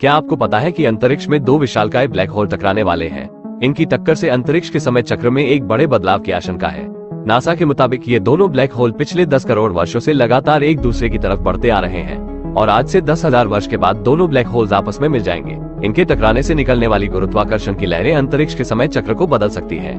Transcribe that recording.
क्या आपको पता है कि अंतरिक्ष में दो विशालकाय ब्लैक होल टकराने वाले हैं? इनकी टक्कर से अंतरिक्ष के समय चक्र में एक बड़े बदलाव की आशंका है। नासा के मुताबिक ये दोनों ब्लैक होल पिछले 10 करोड़ वर्षों से लगातार एक दूसरे की तरफ़ बढ़ते आ रहे हैं और आज से दस हज़ार वर्ष के बाद दोनों ब्लैक होल्स आपस में मिल जाएँगे। इनके टकराने से निकलने वाली गुरुत्वाकर्षण की लहरें अंतरिक्ष के समय चक्र को बदल सकती है।